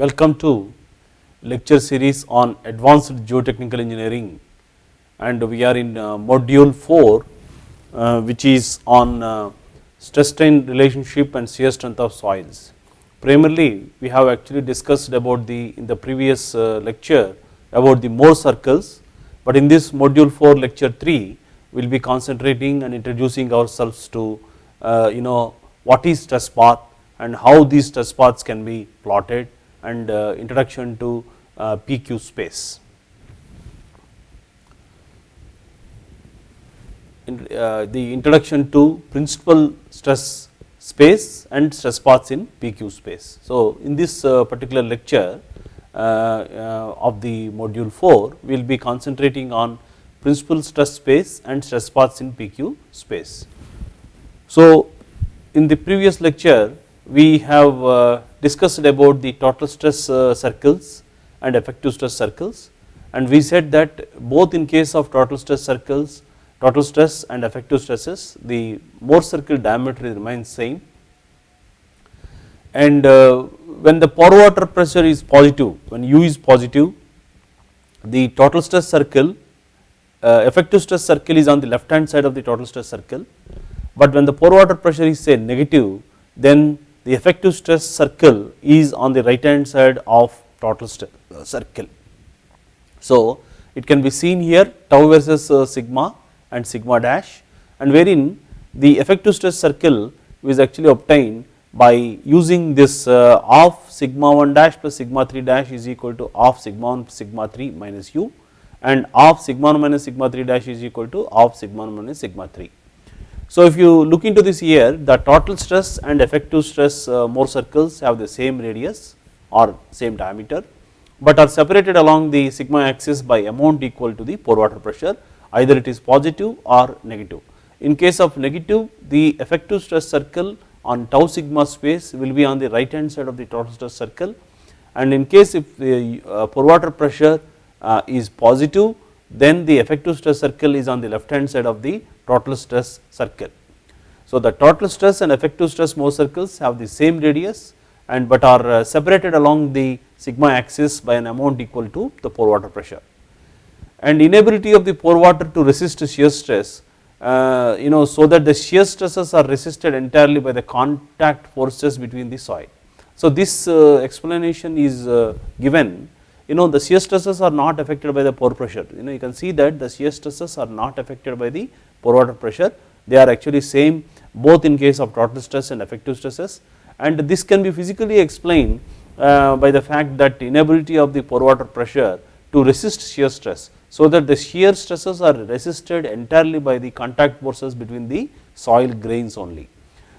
welcome to lecture series on advanced geotechnical engineering and we are in uh, module 4 uh, which is on uh, stress strain relationship and shear strength of soils. Primarily we have actually discussed about the in the previous uh, lecture about the Mohr circles but in this module 4 lecture 3 we will be concentrating and introducing ourselves to uh, you know what is stress path and how these stress paths can be plotted and uh, introduction to uh, PQ space. In, uh, the introduction to principal stress space and stress paths in PQ space. So, in this particular lecture of the module 4 we will be concentrating on principal stress space and stress paths in PQ space. So, in the previous lecture we have uh, discussed about the total stress uh, circles and effective stress circles. And we said that both in case of total stress circles total stress and effective stresses the Mohr circle diameter remains same. And uh, when the pore water pressure is positive when u is positive the total stress circle effective stress circle is on the left hand side of the total stress circle. But when the pore water pressure is say negative then the effective stress circle is on the right hand side of total uh, circle. So, it can be seen here tau versus uh, sigma and sigma dash and wherein the effective stress circle is actually obtained by using this uh, of sigma 1 dash plus sigma 3 dash is equal to of sigma 1 sigma 3 minus u and of sigma 1 minus sigma 3 dash is equal to of sigma 1 minus sigma 3. So, if you look into this here the total stress and effective stress uh, Mohr circles have the same radius or same diameter, but are separated along the sigma axis by amount equal to the pore water pressure either it is positive or negative. In case of negative the effective stress circle on tau sigma space will be on the right hand side of the total stress circle and in case if the uh, pore water pressure uh, is positive then the effective stress circle is on the left hand side of the total stress circle. So, the total stress and effective stress Mohr circles have the same radius and but are uh, separated along the sigma axis by an amount equal to the pore water pressure and inability of the pore water to resist shear stress uh, you know so that the shear stresses are resisted entirely by the contact forces between the soil. So, this uh, explanation is uh, given you know the shear stresses are not affected by the pore pressure you know you can see that the shear stresses are not affected by the pore water pressure they are actually same both in case of total stress and effective stresses and this can be physically explained uh, by the fact that inability of the pore water pressure to resist shear stress so that the shear stresses are resisted entirely by the contact forces between the soil grains only.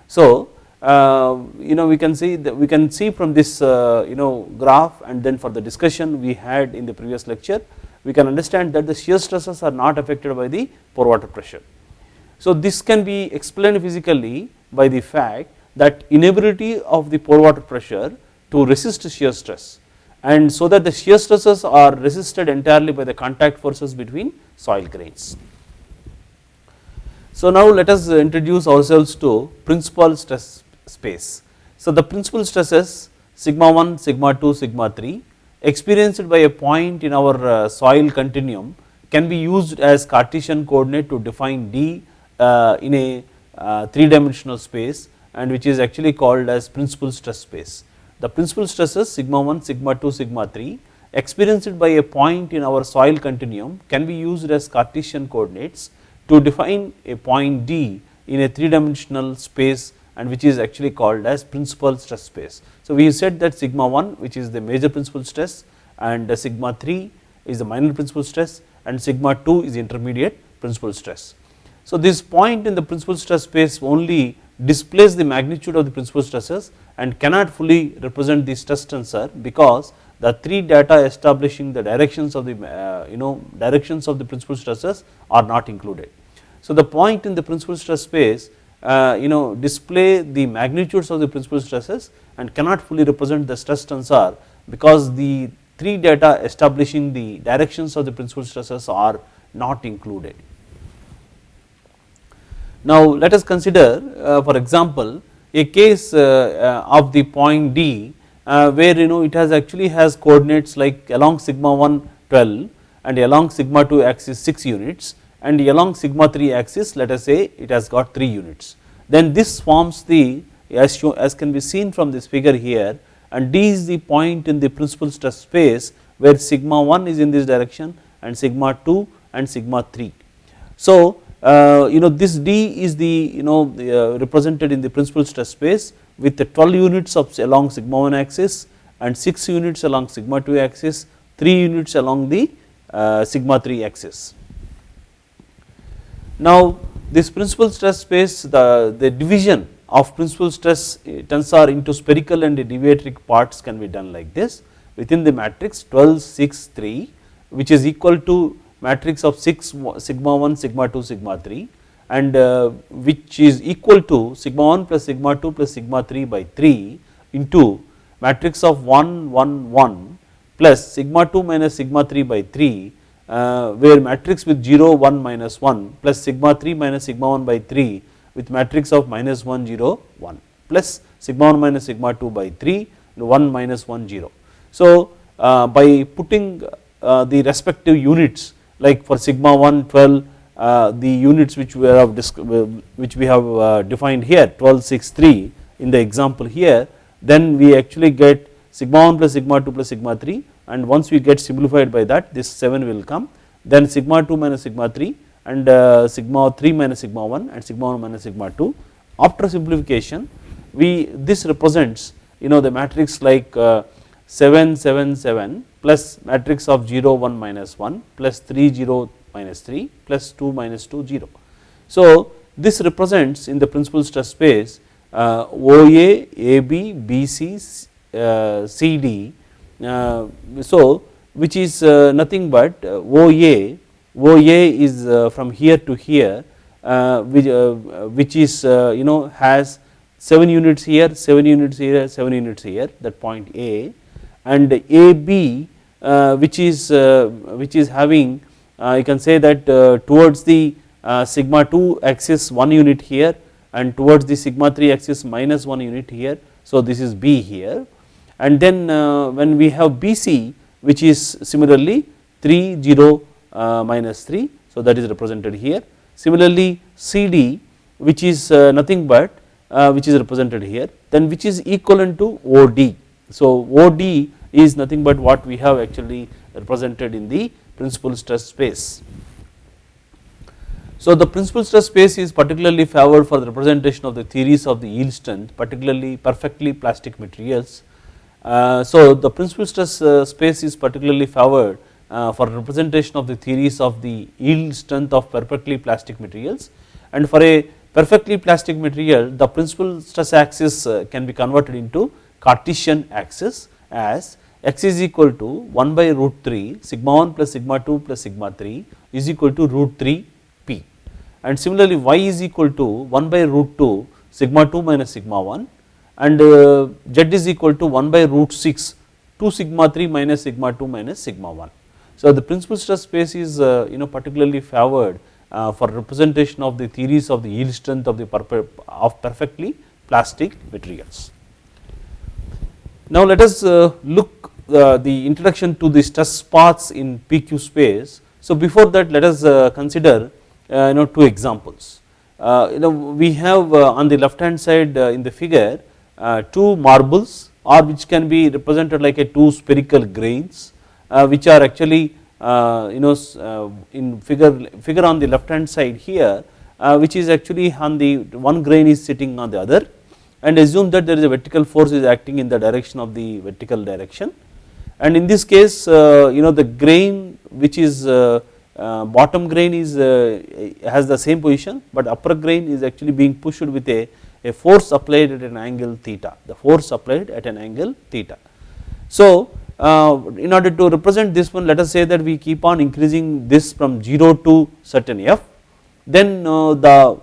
So, uh, you know we can see that we can see from this uh, you know graph and then for the discussion we had in the previous lecture we can understand that the shear stresses are not affected by the pore water pressure. So this can be explained physically by the fact that inability of the pore water pressure to resist shear stress and so that the shear stresses are resisted entirely by the contact forces between soil grains. So now let us introduce ourselves to principal stress space. So the principal stresses sigma 1, sigma 2, sigma 3 experienced by a point in our uh, soil continuum can be used as Cartesian coordinate to define D in a uh, 3 dimensional space and which is actually called as principal stress space. The principal stresses sigma 1, sigma 2, sigma 3 experienced by a point in our soil continuum can be used as Cartesian coordinates to define a point D in a 3 dimensional space and which is actually called as principal stress space. So we said that sigma 1 which is the major principal stress and sigma 3 is the minor principal stress and sigma 2 is intermediate principal stress. So this point in the principal stress space only displays the magnitude of the principal stresses and cannot fully represent the stress tensor because the three data establishing the directions of the uh, you know directions of the principal stresses are not included. So the point in the principal stress space uh, you know display the magnitudes of the principal stresses and cannot fully represent the stress tensor because the three data establishing the directions of the principal stresses are not included. Now let us consider uh, for example a case uh, uh, of the point D uh, where you know it has actually has coordinates like along sigma 1 12 and along sigma 2 axis 6 units and along sigma 3 axis let us say it has got 3 units. Then this forms the as, show, as can be seen from this figure here and D is the point in the principal stress space where sigma 1 is in this direction and sigma 2 and sigma 3. So uh, you know this D is the you know uh, represented in the principal stress space with the 12 units of along sigma 1 axis and 6 units along sigma 2 axis, 3 units along the uh, sigma 3 axis. Now this principal stress space the, the division of principal stress tensor into spherical and deviatoric parts can be done like this within the matrix 12 6 3 which is equal to matrix of 6 sigma 1 sigma 2 sigma 3 and uh, which is equal to sigma 1 plus sigma 2 plus sigma 3 by 3 into matrix of 1 1 1 plus sigma 2 minus sigma 3 by 3 uh, where matrix with 0 1 minus 1 plus sigma 3 minus sigma 1 by 3 with matrix of minus 1 0 1 plus sigma 1 minus sigma 2 by 3 1 minus 1 0. So uh, by putting uh, the respective units like for sigma 1 12 uh, the units which we have which we have uh, defined here 12 6 3 in the example here then we actually get sigma 1 plus sigma 2 plus sigma 3 and once we get simplified by that this 7 will come then sigma 2 minus sigma 3 and uh, sigma 3 minus sigma 1 and sigma 1 minus sigma 2. After simplification we this represents you know the matrix like uh, 7 7 7 plus matrix of 0 1 minus 1 plus 3 0 minus 3 plus 2 minus 2 0. So this represents in the principal stress space uh, OA, AB, BC, uh, CD uh, so which is uh, nothing but uh, OA OA is uh, from here to here which, which is you know has 7 units here, 7 units here, 7 units here that point A and AB which is which is having you can say that towards the sigma 2 axis 1 unit here and towards the sigma 3 axis minus 1 unit here. So this is B here and then when we have BC which is similarly 3 0 uh, minus 3 so that is represented here. Similarly CD which is uh, nothing but uh, which is represented here then which is equivalent to OD. So OD is nothing but what we have actually represented in the principal stress space. So the principal stress space is particularly favored for the representation of the theories of the yield strength particularly perfectly plastic materials. Uh, so the principal stress uh, space is particularly favored uh, for representation of the theories of the yield strength of perfectly plastic materials and for a perfectly plastic material the principal stress axis uh, can be converted into Cartesian axis as x is equal to 1 by root 3 sigma 1 plus sigma 2 plus sigma 3 is equal to root 3 p and similarly y is equal to 1 by root 2 sigma 2 minus sigma 1 and uh, z is equal to 1 by root 6 2 sigma 3 minus sigma 2 minus sigma 1 so the principal stress space is uh, you know particularly favored uh, for representation of the theories of the yield strength of the of perfectly plastic materials. Now let us uh, look the introduction to the stress paths in PQ space. So before that let us consider you know two examples. you know we have on the left hand side in the figure two marbles or which can be represented like a two spherical grains uh, which are actually uh, you know uh, in figure figure on the left hand side here which is actually on the one grain is sitting on the other and assume that there is a vertical force is acting in the direction of the vertical direction and in this case you know the grain which is uh, bottom grain is uh, has the same position but upper grain is actually being pushed with a, a force applied at an angle theta the force applied at an angle theta. So uh, in order to represent this one let us say that we keep on increasing this from 0 to certain f then uh, the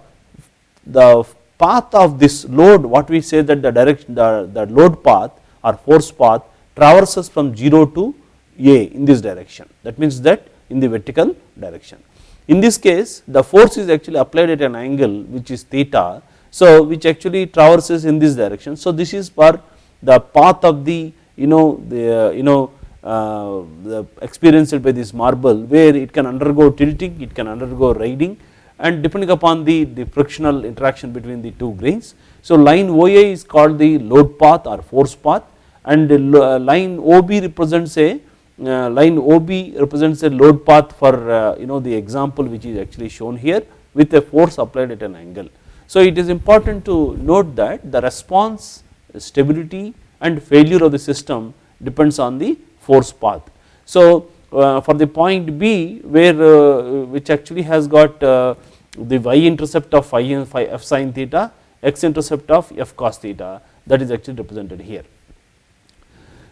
the path of this load what we say that the direction the, the load path or force path traverses from 0 to a in this direction that means that in the vertical direction. In this case the force is actually applied at an angle which is theta so which actually traverses in this direction so this is for the path of the you know the you know uh, the experienced by this marble where it can undergo tilting, it can undergo riding and depending upon the, the frictional interaction between the two grains. So line OA is called the load path or force path and uh, line OB represents a uh, line OB represents a load path for uh, you know the example which is actually shown here with a force applied at an angle. So it is important to note that the response stability and failure of the system depends on the force path. So for the point B where uh, which actually has got uh, the y intercept of phi, and phi f sin theta, x intercept of f cos theta. That is actually represented here.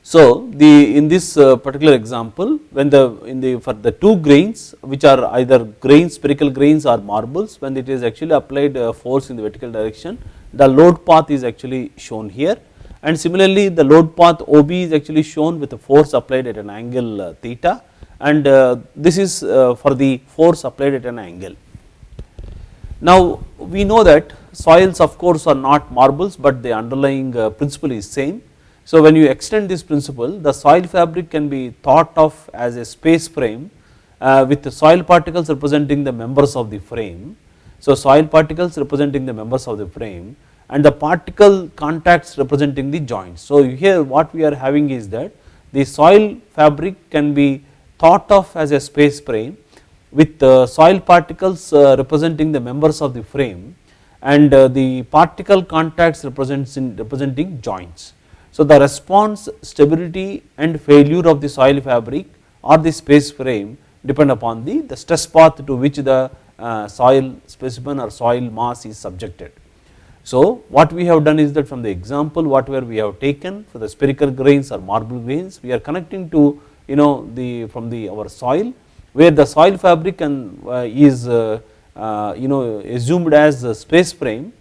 So the in this uh, particular example when the in the for the two grains which are either grains spherical grains or marbles when it is actually applied uh, force in the vertical direction the load path is actually shown here. And similarly the load path OB is actually shown with a force applied at an angle uh, theta and uh, this is uh, for the force applied at an angle. Now we know that soils of course are not marbles but the underlying uh, principle is same so when you extend this principle the soil fabric can be thought of as a space frame uh, with the soil particles representing the members of the frame. So soil particles representing the members of the frame and the particle contacts representing the joints. So here what we are having is that the soil fabric can be thought of as a space frame with soil particles uh, representing the members of the frame and uh, the particle contacts representing joints. So the response stability and failure of the soil fabric or the space frame depend upon the, the stress path to which the uh, soil specimen or soil mass is subjected. So what we have done is that from the example whatever we have taken for the spherical grains or marble grains we are connecting to you know the from the our soil where the soil fabric and uh, is uh, uh you know assumed as a space frame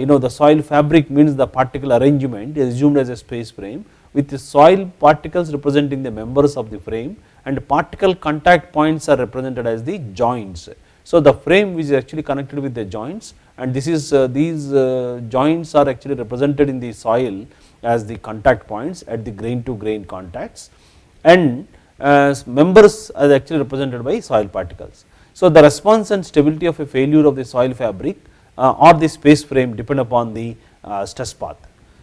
you know the soil fabric means the particle arrangement is assumed as a space frame with the soil particles representing the members of the frame and particle contact points are represented as the joints. So the frame which is actually connected with the joints and this is these joints are actually represented in the soil as the contact points at the grain to grain contacts and as members are actually represented by soil particles. So the response and stability of a failure of the soil fabric uh, or the space frame depend upon the uh, stress path.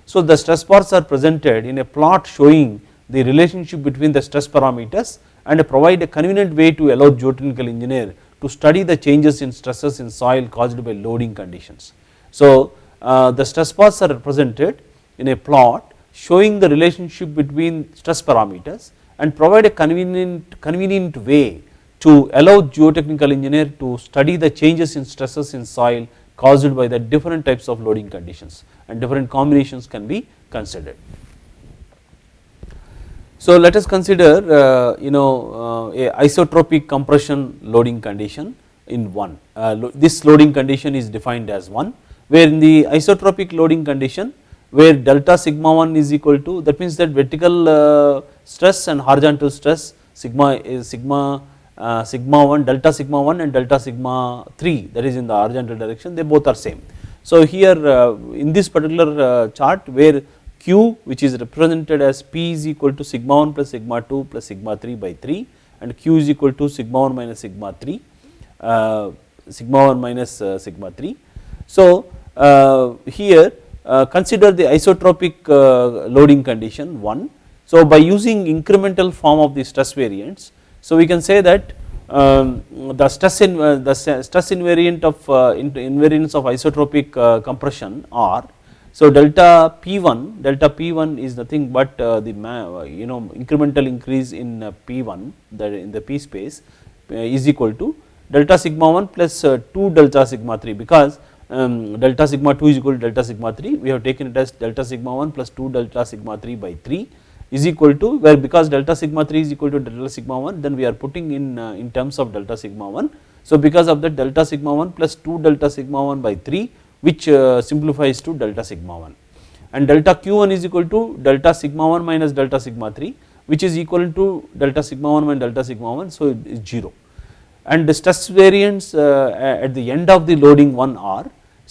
So the stress paths are presented in a plot showing the relationship between the stress parameters and provide a convenient way to allow geotechnical engineer to study the changes in stresses in soil caused by loading conditions. So uh, the stress paths are represented in a plot showing the relationship between stress parameters and provide a convenient, convenient way to allow geotechnical engineer to study the changes in stresses in soil caused by the different types of loading conditions and different combinations can be considered. So let us consider uh, you know uh, a isotropic compression loading condition in one uh, lo this loading condition is defined as 1 where in the isotropic loading condition where delta sigma 1 is equal to that means that vertical uh, stress and horizontal stress sigma is sigma uh, sigma 1 delta sigma 1 and delta sigma 3 that is in the horizontal direction they both are same. So here uh, in this particular uh, chart where q which is represented as p is equal to sigma 1 plus sigma 2 plus sigma 3 by 3 and q is equal to sigma 1 minus sigma 3 uh, sigma 1 minus uh, sigma 3. So uh, here consider the isotropic loading condition 1. So by using incremental form of the stress variants so we can say that um, the stress in uh, the stress invariant of uh, invariance of isotropic uh, compression R. So delta P1 delta P1 is nothing but uh, the you know incremental increase in uh, P1 that in the P space uh, is equal to delta sigma 1 plus 2 delta sigma 3 because um, delta sigma 2 is equal to delta sigma 3 we have taken it as delta sigma 1 plus 2 delta sigma 3 by 3 is equal to where because delta sigma 3 is equal to delta sigma 1 then we are putting in uh, in terms of delta sigma 1. So because of that delta sigma 1 plus 2 delta sigma 1 by 3 which uh, simplifies to delta sigma 1 and delta q1 is equal to delta sigma 1 minus delta sigma 3 which is equal to delta sigma 1 minus delta sigma 1 so it is 0 and the stress variance uh, at the end of the loading 1 r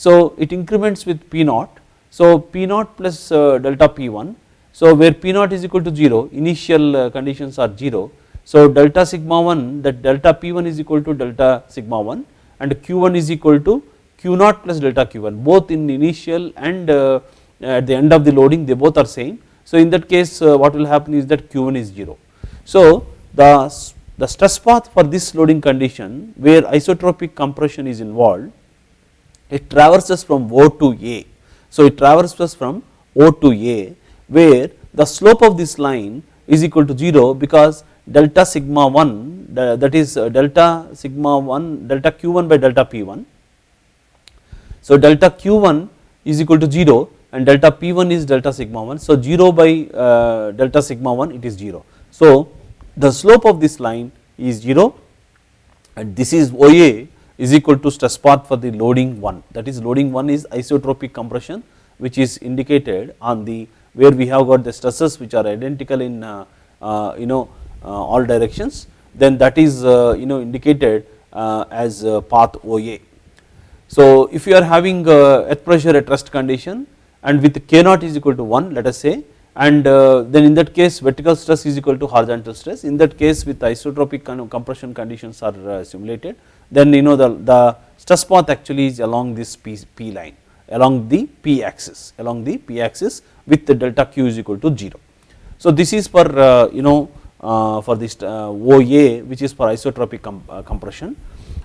so it increments with p naught So P naught plus uh, delta P1, so where P naught is equal to 0 initial uh, conditions are 0. So delta sigma 1 that delta P1 is equal to delta sigma 1 and Q1 is equal to Q naught plus delta Q1 both in initial and uh, at the end of the loading they both are same. So in that case uh, what will happen is that Q1 is 0. So the, the stress path for this loading condition where isotropic compression is involved it traverses from O to A. So it traverses from O to A where the slope of this line is equal to 0 because delta sigma 1 that is uh, delta sigma 1 delta q1 by delta p1. So delta q1 is equal to 0 and delta p1 is delta sigma 1. So 0 by uh, delta sigma 1 it is 0. So the slope of this line is 0 and this is OA is equal to stress path for the loading 1 that is loading 1 is isotropic compression which is indicated on the where we have got the stresses which are identical in uh, uh, you know uh, all directions then that is you know indicated as path OA. So if you are having earth pressure at rest condition and with k naught is equal to 1 let us say and then in that case vertical stress is equal to horizontal stress in that case with isotropic compression conditions are simulated then you know the, the stress path actually is along this P, P line along the P axis along the P axis with the delta Q is equal to 0. So this is for uh, you know uh, for this uh, OA which is for isotropic com compression.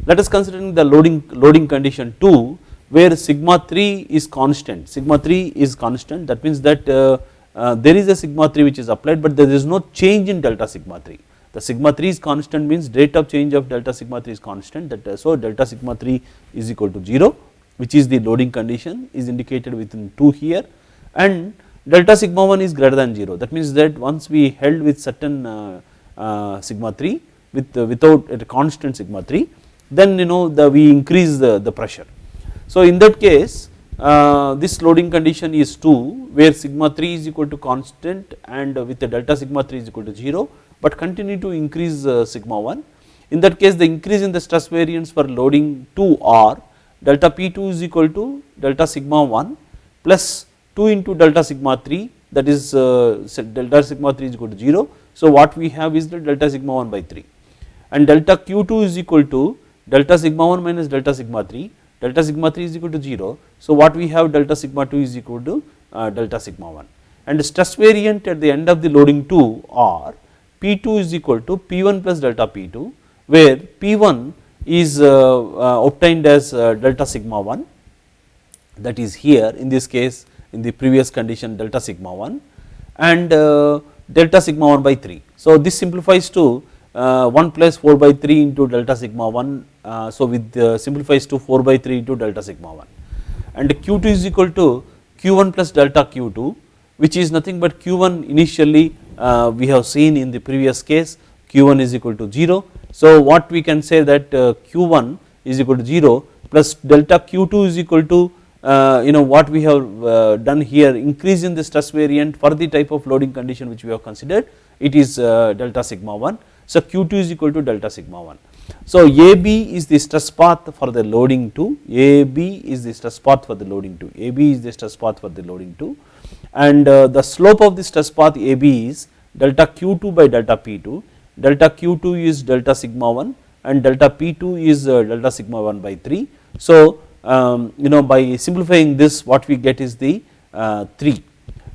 Let us consider the loading loading condition 2 where sigma 3 is constant. Sigma 3 is constant. That means that there is a sigma 3 which is applied but there is no change in delta sigma 3 the sigma 3 is constant means rate of change of delta sigma 3 is constant. That so delta sigma 3 is equal to 0 which is the loading condition is indicated within 2 here. And delta sigma 1 is greater than 0 that means that once we held with certain uh, uh, sigma 3 with uh, without a constant sigma 3 then you know the we increase the, the pressure. So in that case uh, this loading condition is 2 where sigma 3 is equal to constant and with the delta sigma 3 is equal to 0 but continue to increase uh, sigma 1. In that case the increase in the stress variance for loading 2 r delta P2 is equal to delta sigma 1 plus 2 into delta sigma 3 that is uh, delta sigma 3 is equal to 0. So what we have is the delta sigma 1 by 3 and delta Q2 is equal to delta sigma 1 minus delta sigma 3 delta sigma 3 is equal to 0. So what we have delta sigma 2 is equal to uh, delta sigma 1 and stress variant at the end of the loading 2 are P2 is equal to P1 plus delta P2 where P1 is uh, uh, obtained as uh, delta sigma 1 that is here in this case in the previous condition delta sigma 1 and delta sigma 1 by 3. So this simplifies to 1 plus 4 by 3 into delta sigma 1 so with simplifies to 4 by 3 into delta sigma 1 and Q2 is equal to Q1 plus delta Q2 which is nothing but Q1 initially uh, we have seen in the previous case q1 is equal to 0. So what we can say that uh, q1 is equal to 0 plus delta q2 is equal to uh, you know what we have uh, done here increase in the stress variant for the type of loading condition which we have considered it is uh, delta sigma 1. So q2 is equal to delta sigma 1. So AB is the stress path for the loading 2, AB is the stress path for the loading 2, AB is the stress path for the loading 2 and uh, the slope of the stress path AB is delta Q2 by delta P2, delta Q2 is delta sigma 1 and delta P2 is uh, delta sigma 1 by 3. So um, you know by simplifying this what we get is the uh, 3.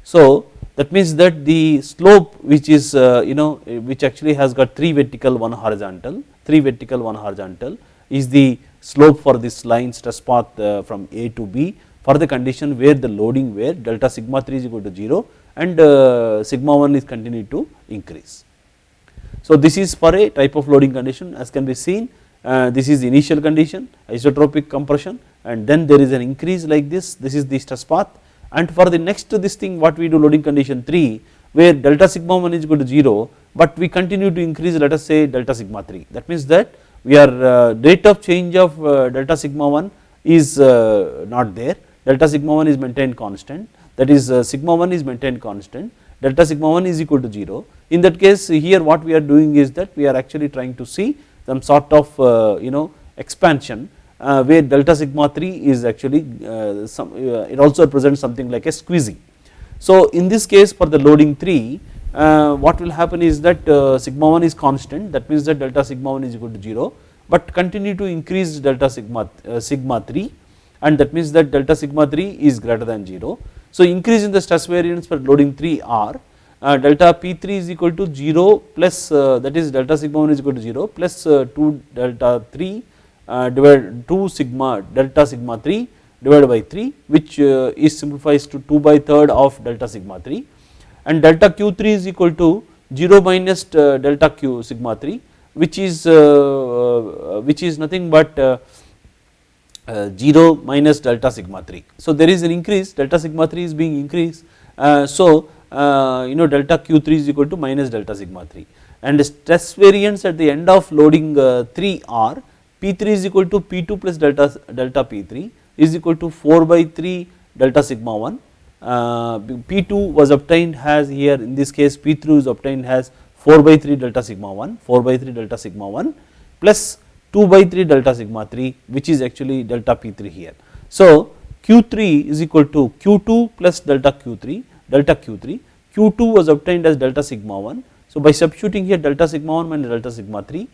So that means that the slope which is uh, you know which actually has got 3 vertical 1 horizontal, 3 vertical 1 horizontal is the slope for this line stress path uh, from A to B for the condition where the loading where delta sigma 3 is equal to 0 and sigma 1 is continued to increase. So this is for a type of loading condition as can be seen uh, this is the initial condition isotropic compression and then there is an increase like this. This is the stress path. And for the next to this thing what we do loading condition 3 where delta sigma 1 is equal to 0 but we continue to increase let us say delta sigma 3 that means that we are uh, rate of change of uh, delta sigma 1 is uh, not there. Delta sigma 1 is maintained constant. That is uh, sigma 1 is maintained constant. Delta sigma 1 is equal to 0 in that case here what we are doing is that we are actually trying to see some sort of uh, you know expansion uh, where delta sigma 3 is actually uh, some it also represents something like a squeezing. So in this case for the loading 3 uh, what will happen is that sigma 1 is constant that means that delta sigma 1 is equal to 0 but continue to increase delta sigma sigma 3 and that means that delta sigma 3 is greater than 0. So increase in the stress variance for loading 3 r uh, delta P3 is equal to 0 plus uh, that is delta sigma 1 is equal to 0 plus uh, 2 delta 3 uh, divided 2 sigma delta sigma 3 divided by 3 which uh, is simplifies to 2 by third of delta sigma 3 and delta q3 is equal to 0 minus uh, delta q sigma 3 which is which is nothing but 0 minus delta sigma 3. So there is an increase delta sigma 3 is being increased so uh, you know delta q3 is equal to minus delta sigma 3 and stress variance at the end of loading uh, 3 r p3 is equal to p2 plus delta delta p3 is equal to 4 by 3 delta sigma 1 uh, p2 was obtained as here in this case p3 is obtained as 4 by 3 delta sigma 1 4 by 3 delta sigma 1 plus 2 by 3 delta sigma 3 which is actually delta p3 here. So q3 is equal to q2 plus delta q3 delta q3, q2 was obtained as delta sigma 1. So by substituting here delta sigma 1 minus delta sigma 3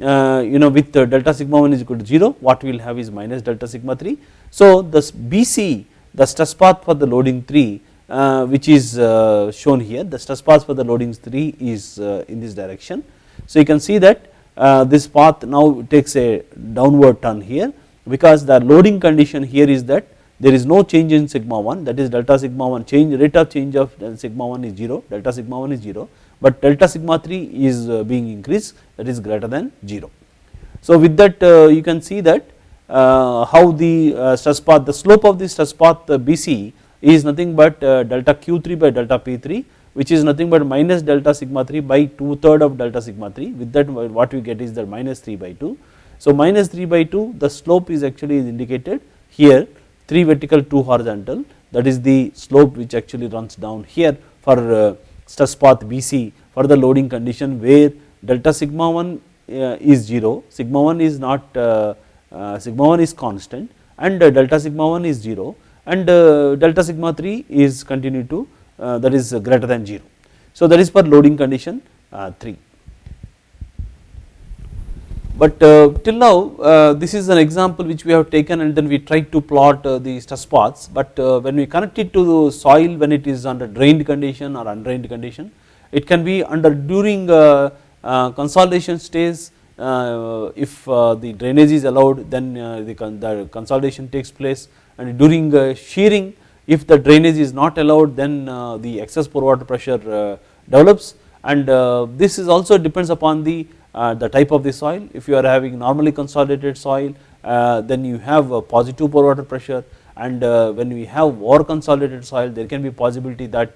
uh, you know with uh, delta sigma 1 is equal to 0 what we will have is minus delta sigma 3. So this BC the stress path for the loading 3 uh, which is uh, shown here the stress path for the loading 3 is uh, in this direction. So you can see that uh, this path now takes a downward turn here because the loading condition here is that there is no change in sigma 1 that is delta sigma 1 change rate of change of sigma 1 is 0 delta sigma 1 is 0 but delta sigma 3 is uh, being increased that is greater than 0. So with that uh, you can see that uh, how the stress path the slope of the stress path BC is nothing but delta q3 by delta p3 which is nothing but minus delta sigma 3 by 2 third of delta sigma 3 with that what we get is that minus 3 by 2. So minus 3 by 2 the slope is actually indicated here 3 vertical 2 horizontal that is the slope which actually runs down here for uh, stress path BC for the loading condition where delta sigma 1 uh, is 0 sigma 1 is not uh, sigma 1 is constant and delta sigma 1 is 0 and delta sigma 3 is continue to that is greater than 0. So that is for loading condition 3. But uh, till now uh, this is an example which we have taken and then we tried to plot uh, the stress paths. But uh, when we connect it to the soil when it is under drained condition or undrained condition it can be under during uh, uh, consolidation stage if the drainage is allowed then the, the consolidation takes place. And during shearing if the drainage is not allowed then the excess pore water pressure develops. And this is also depends upon the uh, the type of the soil. If you are having normally consolidated soil uh, then you have a positive pore water pressure and uh, when we have more consolidated soil there can be possibility that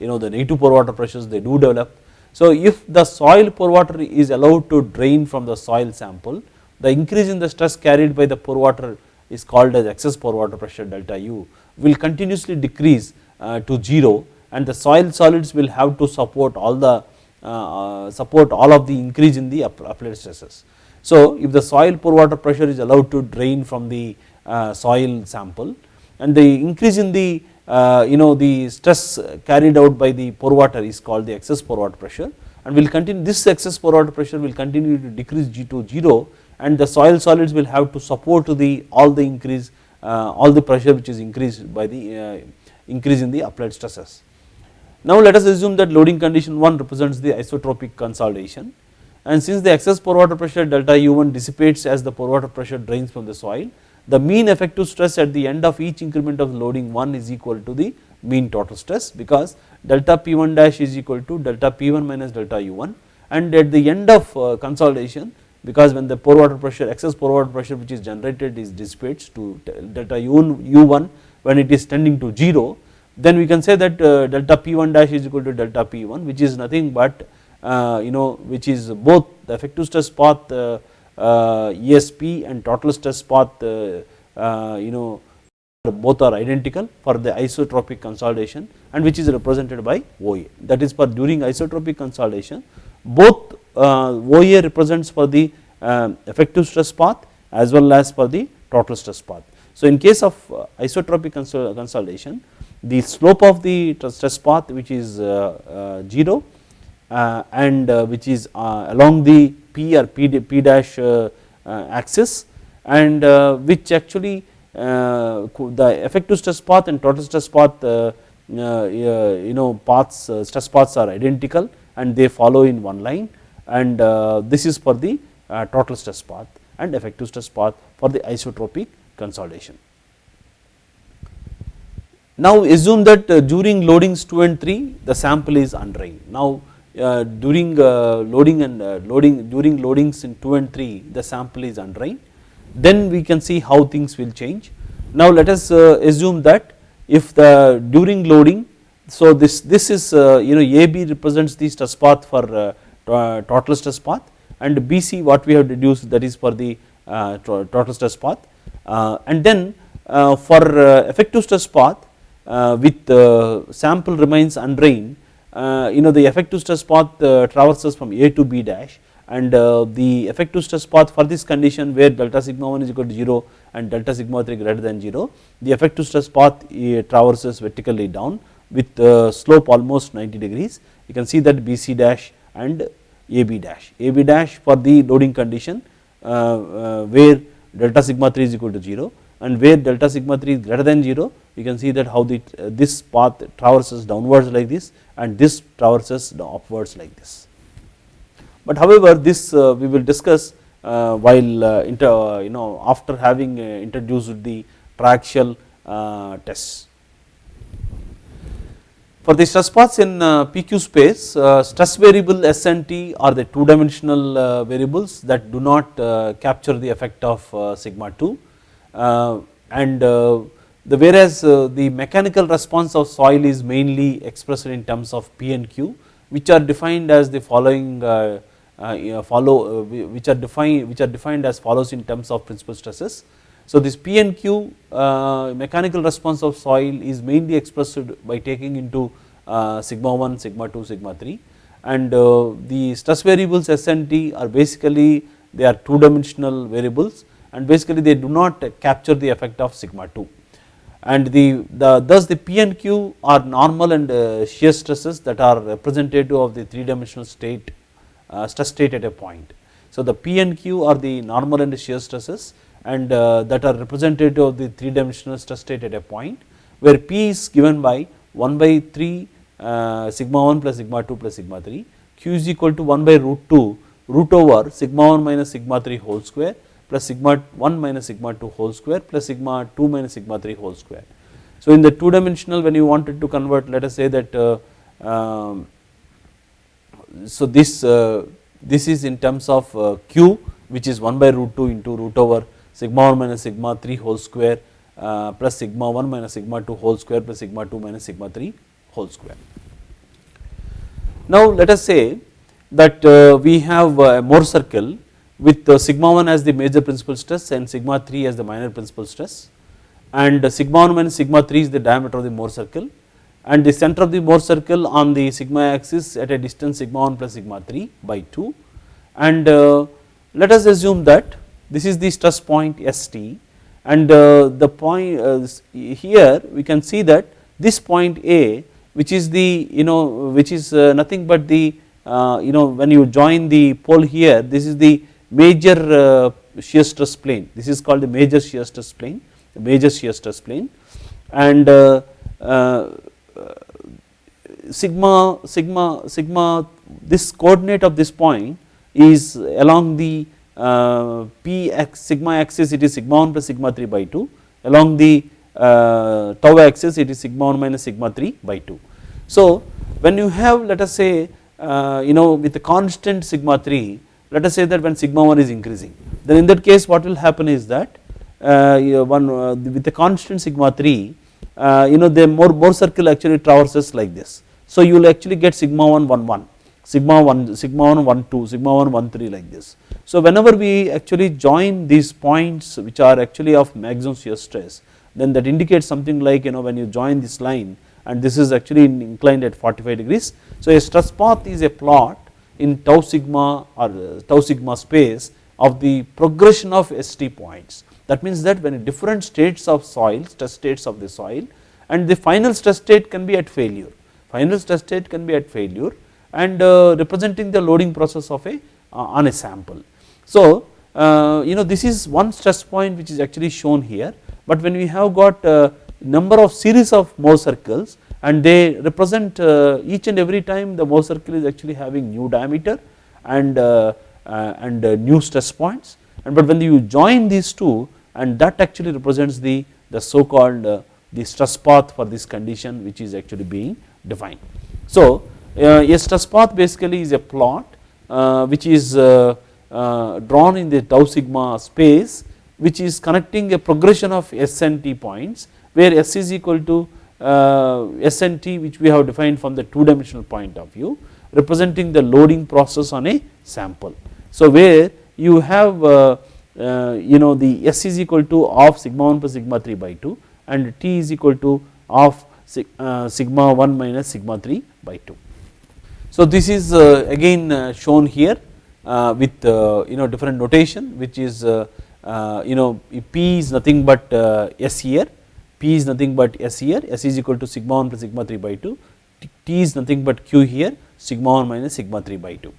you know the negative pore water pressures they do develop. So if the soil pore water is allowed to drain from the soil sample the increase in the stress carried by the pore water is called as excess pore water pressure delta U will continuously decrease to 0 and the soil solids will have to support all the uh, support all of the increase in the applied stresses. So if the soil pore water pressure is allowed to drain from the uh, soil sample and the increase in the uh, you know the stress carried out by the pore water is called the excess pore water pressure and will continue this excess pore water pressure will continue to decrease G to 0 and the soil solids will have to support the all the increase all the pressure which is increased by the increase in the applied stresses. Now let us assume that loading condition 1 represents the isotropic consolidation. And since the excess pore water pressure delta U1 dissipates as the pore water pressure drains from the soil, the mean effective stress at the end of each increment of loading 1 is equal to the mean total stress because delta P1 dash is equal to delta P1 minus delta U1 and at the end of uh, consolidation because when the pore water pressure excess pore water pressure which is generated is dissipates to delta U1, U1 when it is tending to 0 then we can say that uh, delta P1 dash is equal to delta P1 which is nothing but uh, you know which is both the effective stress path uh, ESP and total stress path you know both are identical for the isotropic consolidation and which is represented by OA that is for during isotropic consolidation both OA represents for the effective stress path as well as for the total stress path. So in case of uh, isotropic consolidation the slope of the stress path which is uh, uh 0 uh, and uh, which is along the p or p, p dash axis and which actually the effective stress path and total stress path you know paths stress paths are identical and they follow in one line and this is for the total stress path and effective stress path for the isotropic consolidation. Now assume that uh, during loadings 2 and 3 the sample is undrained. Now uh, during uh, loading and uh, loading during loadings in 2 and 3 the sample is undrained then we can see how things will change. Now let us uh, assume that if the during loading so this this is uh, you know AB represents the stress path for total stress path and BC what we have deduced that is for the total stress path Uh, and then uh, for uh, effective stress path uh, with sample remains undrained uh, you know the effective stress path uh, traverses from A to B dash. And the effective stress path for this condition where delta sigma 1 is equal to 0 and delta sigma 3 greater than 0 the effective stress path traverses vertically down with slope almost 90 degrees. You can see that BC dash and AB dash. AB dash for the loading condition where delta sigma 3 is equal to 0 and where delta sigma 3 is greater than 0 you can see that how the uh, this path traverses downwards like this and this traverses upwards like this. But however this uh, we will discuss uh, while uh, inter, uh, you know after having uh, introduced the triaxial tests. For the stress paths in uh, PQ space uh, stress variable S and T are the two dimensional uh, variables that do not capture the effect of sigma 2 and the whereas uh, the mechanical response of soil is mainly expressed in terms of P and Q which are defined as the following uh, uh, follow which are defined which are defined as follows in terms of principal stresses. So this P and Q mechanical response of soil is mainly expressed by taking into sigma 1, sigma 2, sigma 3 and the stress variables S and T are basically they are two dimensional variables and basically they do not capture the effect of sigma 2 and the, the thus the P and Q are normal and uh, shear stresses that are representative of the 3 dimensional state uh, stress state at a point. So the P and Q are the normal and shear stresses and uh, that are representative of the 3 dimensional stress state at a point where P is given by 1 by 3 uh, sigma 1 plus sigma 2 plus sigma 3 Q is equal to 1 by root 2 root over sigma 1 minus sigma 3 whole square plus sigma 1 minus sigma 2 whole square plus sigma 2 minus sigma 3 whole square. So in the two dimensional when you wanted to convert let us say that uh, um, so this uh, this is in terms of uh, q which is 1 by root 2 into root over sigma 1 minus sigma 3 whole square uh, plus sigma 1 minus sigma 2 whole square plus sigma 2 minus sigma 3 whole square. Now let us say that uh, we have a Mohr circle with sigma 1 as the major principal stress and sigma 3 as the minor principal stress. And sigma 1 minus sigma 3 is the diameter of the Mohr circle. And the center of the Mohr circle on the sigma axis at a distance sigma 1 plus sigma 3 by 2 and uh, let us assume that this is the stress point ST and uh, the point uh, here we can see that this point A which is the you know which is uh, nothing but the you know when you join the pole here this is the major shear stress plane. This is called the major shear stress plane the major shear stress plane. And sigma sigma sigma this coordinate of this point is along the uh, p x sigma axis it is sigma 1 plus sigma 3 by 2 along the uh, tau axis it is sigma 1 minus sigma 3 by 2. So when you have let us say uh, you know with the constant sigma 3 let us say that when sigma 1 is increasing then in that case what will happen is that uh, one uh, with the constant sigma 3 uh, you know the more Mohr circle actually traverses like this. So you will actually get sigma 1 1 1 sigma 1 sigma 1 1 2 sigma 1 1 3 like this so whenever we actually join these points which are actually of maximum shear stress then that indicates something like you know when you join this line and this is actually inclined at 45 degrees. So a stress path is a plot in tau sigma or tau sigma space of the progression of ST points. That means that when different states of soil, stress states of the soil and the final stress state can be at failure, final stress state can be at failure and uh, representing the loading process of a uh, on a sample. So uh, you know this is one stress point which is actually shown here, but when we have got number of series of Mohr circles and they represent each and every time the Mohr circle is actually having new diameter and and new stress points and but when you join these two and that actually represents the the so called uh, the stress path for this condition which is actually being defined. So uh, a stress path basically is a plot uh, which is uh, uh, drawn in the tau sigma space which is connecting a progression of S and T points where S is equal to uh, S and T which we have defined from the two dimensional point of view representing the loading process on a sample. So where you have uh, uh, you know the S is equal to of sigma 1 plus sigma 3 by 2 and T is equal to of uh, sigma 1 minus sigma 3 by 2. So this is again shown here Uh, with uh, you know different notation which is uh, you know P is nothing but S here, P is nothing but S here, S is equal to sigma 1 plus sigma 3 by 2, T is nothing but Q here sigma 1 minus sigma 3 by 2.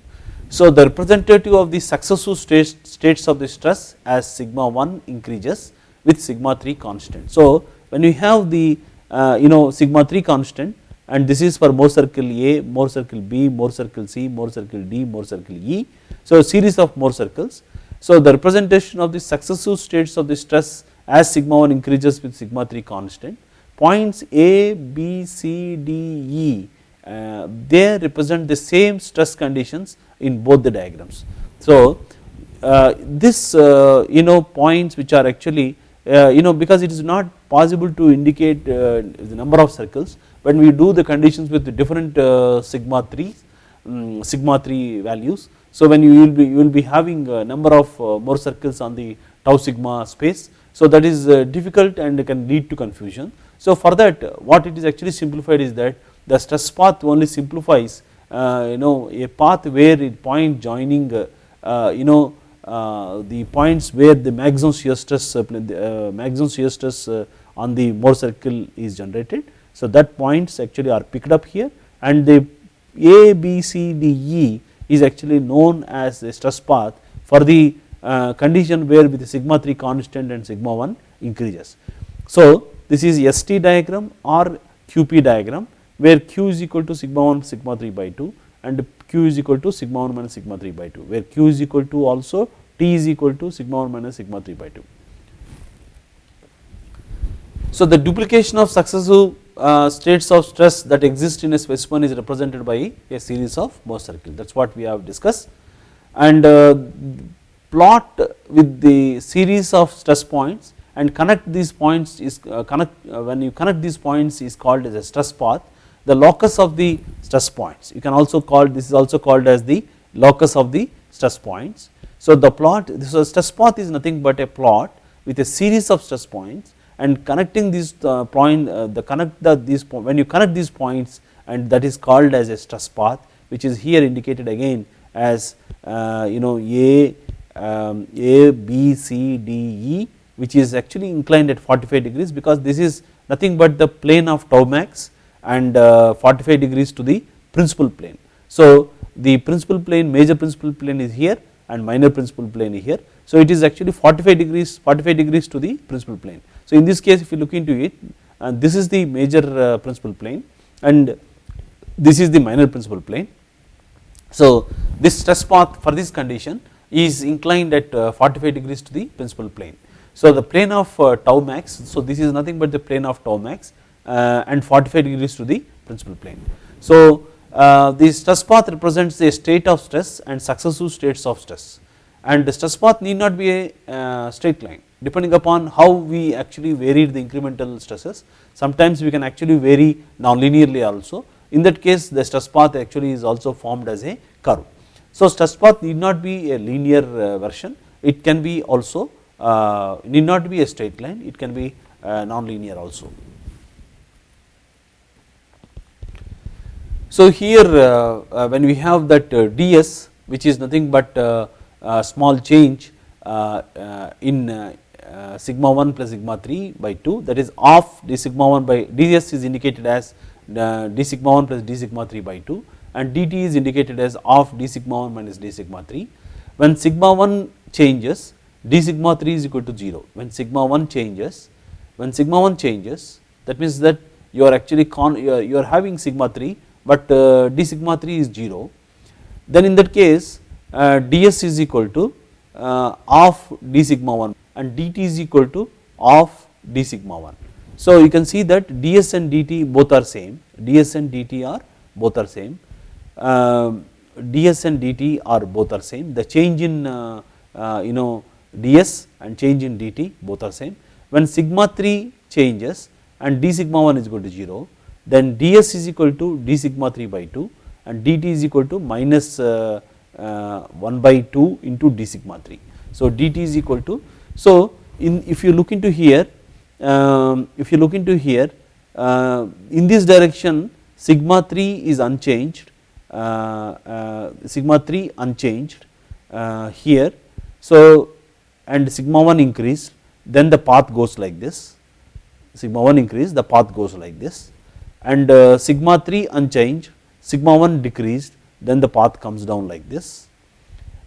So the representative of the successive states, of the stress as sigma 1 increases with sigma 3 constant. So when you have the uh, you know sigma 3 constant and this is for Mohr circle A, Mohr circle B, Mohr circle C, Mohr circle D, Mohr circle E. So series of Mohr circles. So the representation of the successive states of the stress as sigma 1 increases with sigma 3 constant points A, B, C, D, E uh, they represent the same stress conditions in both the diagrams. So uh, this uh, you know points which are actually uh, you know because it is not possible to indicate uh, the number of circles when we do the conditions with different uh, sigma 3 um, sigma 3 values. So when you will be you will be having a number of Mohr circles on the tau sigma space so that is difficult and can lead to confusion. So for that what it is actually simplified is that the stress path only simplifies uh, you know a path where it point joining uh, uh, you know the points where the maximum shear stress maximum shear stress on the Mohr circle is generated. So that points actually are picked up here and the A, B, C, D, E is actually known as the stress path for the uh, condition where with the sigma 3 constant and sigma 1 increases. So this is ST diagram or QP diagram where q is equal to sigma 1 sigma 3 by 2 and q is equal to sigma 1 minus sigma 3 by 2 where q is equal to also t is equal to sigma 1 minus sigma 3 by 2. So the duplication of successive uh, states of stress that exist in a specimen is represented by a series of Mohr circles that is what we have discussed. And uh, plot with the series of stress points and connect these points is uh, connect uh, when you connect these points is called as a stress path the locus of the stress points. You can also call this is also called as the locus of the stress points. So the plot this stress path is nothing but a plot with a series of stress points and connecting these uh, point uh, the connect the these when you connect these points and that is called as a stress path which is here indicated again as uh, you know A, um, A, B, C, D, E which is actually inclined at 45 degrees because this is nothing but the plane of tau max and uh, 45 degrees to the principal plane. So the principal plane major principal plane is here and minor principal plane is here. So it is actually 45 degrees 45 degrees to the principal plane. So in this case if you look into it and uh, this is the major uh, principal plane and this is the minor principal plane. So this stress path for this condition is inclined at 45 degrees to the principal plane. So the plane of tau max so this is nothing but the plane of tau max uh, and 45 degrees to the principal plane. So uh, the stress path represents a state of stress and successive states of stress and the stress path need not be a uh, straight line depending upon how we actually varied the incremental stresses sometimes we can actually vary non-linearly also in that case the stress path actually is also formed as a curve. So stress path need not be a linear version it can be also need not be a straight line it can be non-linear also. So here uh, uh, when we have that uh, ds which is nothing but small change in uh, sigma 1 plus sigma 3 by 2 that is of d sigma 1 by ds is indicated as uh, d sigma 1 plus d sigma 3 by 2 and dt is indicated as of d sigma 1 minus d sigma 3. When sigma 1 changes d sigma 3 is equal to 0 when sigma 1 changes when sigma 1 changes that means that you are actually con you are, you are having sigma 3 but uh, d sigma 3 is 0 then in that case uh, ds is equal to uh, of d sigma 1 and dt is equal to of d sigma 1. So you can see that ds and dt both are same, ds and dt are both are same, uh, ds and dt are both are same, the change in uh, uh, you know ds and change in dt both are same. When sigma 3 changes and d sigma 1 is equal to 0, then ds is equal to d sigma 3 by 2 and dt is equal to minus uh, uh, 1 by 2 into d sigma 3. So dt is equal to, so in if you look into here, um, if you look into here uh, in this direction sigma 3 is unchanged, uh, uh, sigma 3 unchanged uh, here. So and sigma 1 increased then the path goes like this, sigma 1 increase the path goes like this and sigma 3 unchanged, sigma 1 decreased then the path comes down like this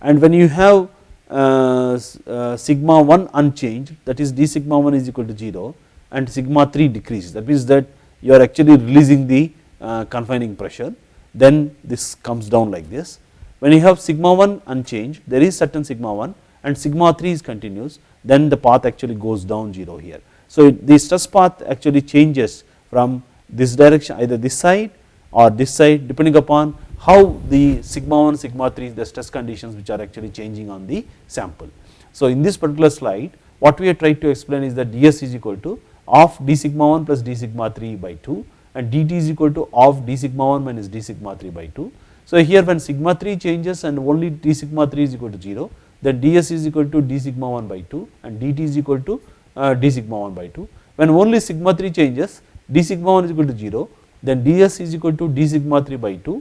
and when you have uh, uh, sigma 1 unchanged that is d sigma 1 is equal to 0 and sigma 3 decreases that means that you are actually releasing the uh, confining pressure then this comes down like this. When you have sigma 1 unchanged there is certain sigma 1 and sigma 3 is continuous then the path actually goes down 0 here. So the stress path actually changes from this direction either this side or this side depending upon how the sigma 1 sigma 3 the stress conditions which are actually changing on the sample. So in this particular slide what we are trying to explain is that ds is equal to of d sigma 1 plus d sigma 3 by 2 and dt is equal to of d sigma 1 minus d sigma 3 by 2. So here when sigma 3 changes and only d sigma 3 is equal to 0 then ds is equal to d sigma 1 by 2 and dt is equal to uh, d sigma 1 by 2. When only sigma 3 changes d sigma 1 is equal to 0 then ds is equal to d sigma 3 by 2 uh,